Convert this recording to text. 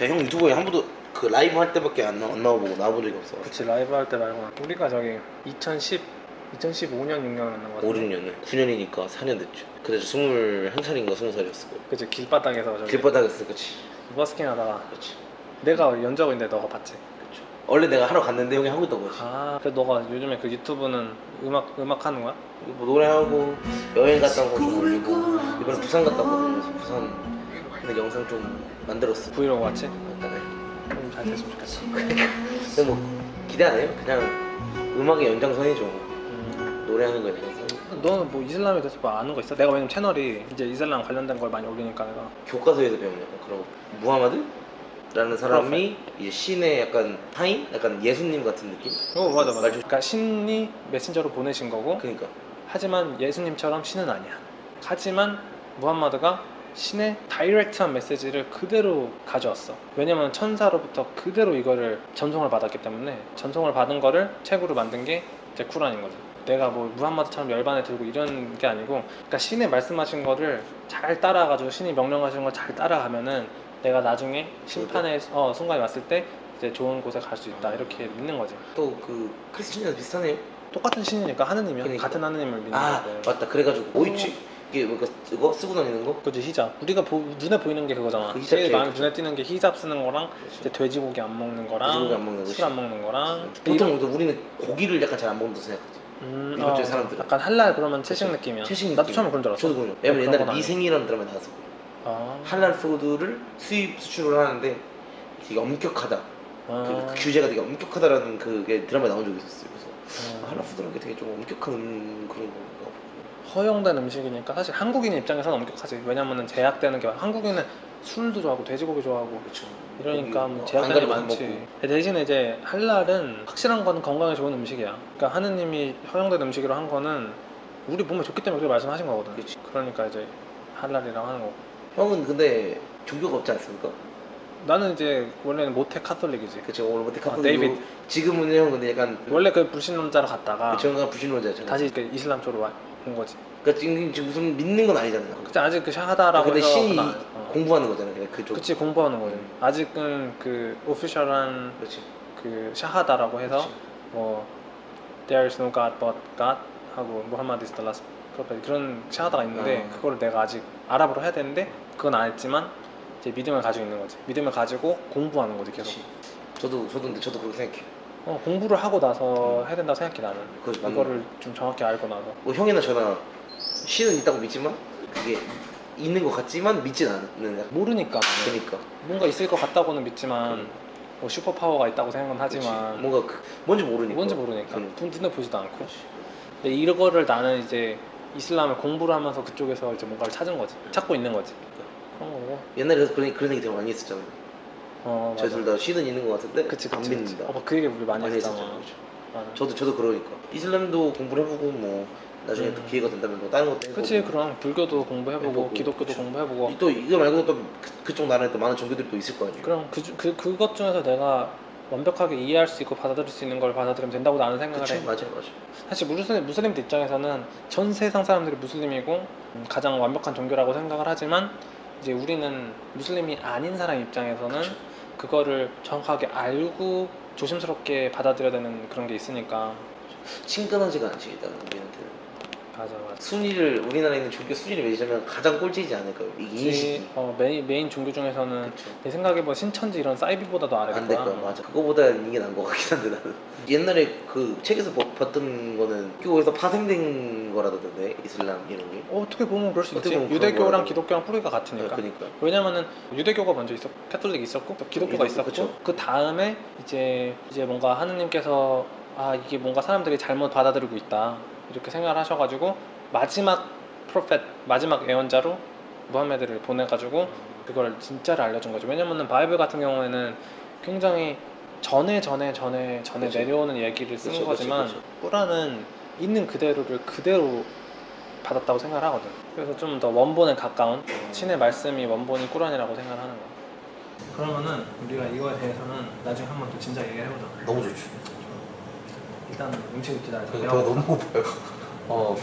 제가 형 유튜브에 한 번도 그 라이브 할 때밖에 안, 나, 안 나와보고 나와본 적이 없어 그치 라이브 할 때 말고 우리가 저기 2010 2015년 6년 만난 거 5, 같아. 6년은 9년이니까 4년 됐죠 그때 저 21살인가 20살이었을 거예요. 그치 길바닥에서 저기 길바닥에서 그치. 버스킹 하다가 그치. 내가 연적인데 너가 봤지? 그쵸. 원래 내가 하러 갔는데 형이 하고 있던 거지. 아 그래 너가 요즘에 그 유튜브는 음악 음악 하는 거야? 뭐 노래하고 여행 갔다 온거좀 올리고 이번에 부산 갔다 왔거든요 그래서 부산 근데 영상 좀 만들었어 브이로그 같이? 간단해 좀잘 됐으면 좋겠어 근데 뭐 기대 안 해요 그냥 음악의 연장선이죠 음. 노래하는 거에 대해서 너는 뭐 이슬람에 대해서 뭐 아는 거 있어? 내가 왜냐면 채널이 이제 이슬람 관련된 걸 많이 올리니까 내가 교과서에서 약간 그런 거 무하마드? 라는 사람이 이제 신의 약간 하인? 약간 예수님 같은 느낌? 어 맞아 맞아 말 좀- 그러니까 신이 메신저로 보내신 거고 그러니까 하지만 예수님처럼 신은 아니야 하지만 무함마드가 신의 다이렉트한 메시지를 그대로 가져왔어. 왜냐면 천사로부터 그대로 이거를 전송을 받았기 때문에 전송을 받은 거를 책으로 만든 게 이제 쿠란인 거지. 내가 뭐 무함마드처럼 열반에 들고 이런 게 아니고 그러니까 신의 말씀하신 거를 잘 따라가지고 신이 명령하신 걸 잘 따라가면은 내가 나중에 심판의 어, 순간이 왔을 때 이제 좋은 곳에 갈 수 있다. 이렇게 믿는 거지. 또 그 크리스천이랑 비슷하네요. 똑같은 신이니까 하느님이야 그러니까. 같은 하느님을 믿는 아 거고 맞다. 그래가지고. 뭐 있지? 이게 뭐 이거, 쓰고 다니는 거? 그지 히잡. 우리가 보- 눈에 보이는 게 그거잖아. 그 제일 많이. 눈에 띄는 게 히잡 쓰는 거랑 그렇죠. 이제 돼지고기 안 먹는 거랑 돼지고기 안 먹는 술안 먹는 거랑 보통 우리는 고기를 약간 잘 안 먹는다고 생각하지. 음, 쪽 어, 사람들은. 약간 할랄 그러면 채식 느낌이야. 채식 나도 느낌. 처음에 그런 줄 알았어. 저도 그래요 왜냐면 그런 옛날에. 미생이라는 드라마 나와서 그래요 아, 할랄 푸드를 수입 수출을 하는데 되게 엄격하다. 아, 그, 그 규제가 되게 엄격하다라는 그게 드라마에 나온 적이 있었어요. 그래서 음. 할랄 푸드라는 게 되게 좀 엄격한 음, 그런 건가 보고 허용된 음식이니까 사실 한국인 입장에서는 엄격하지 왜냐면은 제약되는 게 많아. 한국인은 술도 좋아하고 돼지고기 좋아하고. 그렇죠 이러니까 뭐 가리고. 안 많지. 대신에 이제 할랄은 확실한 거는 건강에 좋은 음식이야. 그러니까 하느님이 허용된 음식으로 한 거는 우리 몸에 좋기 때문에 그렇게 말씀하신 거거든. 그치. 그러니까 이제 할랄이라고 하는 거고. 형은 근데 종교가 없지 않습니까? 나는 이제 원래는 모태 카톨릭이지. 그쵸 오늘 모태 아, 카톨릭 데이비드. 지금은 형 근데 약간 원래 그 불신론자로 갔다가 저가 불신론자잖아요 다시 그 이슬람 쪽으로 와- 온 거지. 그러니까 지금, 지금 무슨 믿는 건 아니잖아요. 그치 아직 그 샤하다라고 근데 해서 신이 그건 어. 공부하는 거잖아요 그냥 그쪽 그치 공부하는 거지. 음. 아직은 그 official한 그렇지. 그 샤하다라고 해서 그치. 뭐 There is no God but God 하고 Muhammad is the last prophet. 그런 샤하다가 있는데 아. 그거를 내가 아직 아랍어로 해야 되는데 그건 안 했지만 이제 믿음을 가지고 있는 거지. 믿음을 가지고 공부하는 거지 계속. 그렇지. 저도 저도 근데 저도 그렇게 생각해요 어, 공부를 하고 나서 해야 된다고 생각해 나는. 그거 맞는 그거를 좀 정확히 알고 나서. 뭐 형이나 저나 신은 있다고 믿지만 그게 있는 것 같지만 믿진 않는 약간 모르니까 나는. 그러니까. 뭔가 있을 것 같다고는 믿지만 음. 뭐 슈퍼 파워가 있다고 생각은. 하지만 뭔가 그, 뭔지 모르니까. 뭔지 모르니까. 눈- 눈에 보지도 않고. 그렇지. 근데 이거를 나는 이제 이슬람을 공부를 하면서 그쪽에서 이제 뭔가를 찾은 거지. 찾고 있는 거지. 그런 거고. 옛날에 그래서 그런, 그런 얘기 되게 많이 했었잖아요 어 맞아. 저희 둘다 신은 있는 것 같은데? 그치 안 그치 그치. 믿는다. 어, 그 얘기 우리 많이 많이 했잖아. 했었잖아요 그렇죠. 맞아. 저도 저도 그러니까. 이슬람도 공부를 해보고 뭐 나중에 또 음. 기회가 된다면 뭐 다른 것도 해보고. 그치 그럼 불교도 공부해보고 해보고, 기독교도 그치. 공부해보고. 또 이거 말고도 또 그, 그쪽 나라에 또 많은 종교들이 또 있을 거 아니에요. 그럼 그, 주- 그, 그것 중에서 내가 완벽하게 이해할 수 있고 받아들일 수 있는 걸 받아들이면 된다고 나는 생각을 그쵸 해. 맞아요 맞아요. 사실 무슬림, 무슬림들 입장에서는 전 세상 사람들이 무슬림이고 음, 가장 완벽한 종교라고 생각을 하지만 이제 우리는 무슬림이 아닌 사람 입장에서는. 그거를 정확하게 알고 조심스럽게 받아들여야 되는 그런 게 있으니까 친근하지가 않지 일단 우리한테는 맞아 맞아 순위를 우리나라에 있는 종교 순위를 매기자면 가장 꼴찌지 않을까요? 이 인식이. 어, main, main 종교 중에서는 그쵸. 내 생각에 뭐 신천지 이런 사이비보다도 아래일 안될 거야. 맞아. 그거보다 이게 나은 것 같긴 한데 나는. 옛날에 그 책에서 보- 봤던 거는 교에서 파생된 거라던데 이슬람 이런 게? 어, 어떻게 보면 그럴 수 있지? 유대교랑. 기독교랑 뿌리가 같으니까. 그러니까. 왜냐면은 유대교가 먼저 있었고 카톨릭 있었고 또 기독교가 기독교, 있었고. 그 다음에 이제 이제 뭔가 하느님께서 아 이게 뭔가 사람들이 잘못 받아들이고 있다 이렇게 생각을 하셔가지고 마지막 프로페트 마지막 예언자로 무함메드를 보내가지고 그걸 진짜를 알려준 거죠. 왜냐면은 바이블 같은 경우에는 굉장히 전에 전에 전에 전에 그쵸. 내려오는 얘기를 그쵸, 그쵸, 거지만. 꾸란은 있는 그대로를 그대로 받았다고 생각을 하거든. 그래서 좀 더 원본에 가까운 신의 말씀이 원본이 꾸란이라고 생각을 하는 거야. 그러면은 우리가 이거에 대해서는 나중에 한번 또 진짜 얘기를 해보자. 너무 좋죠 일단 음식을 기다려 배가 너무 고파요. 어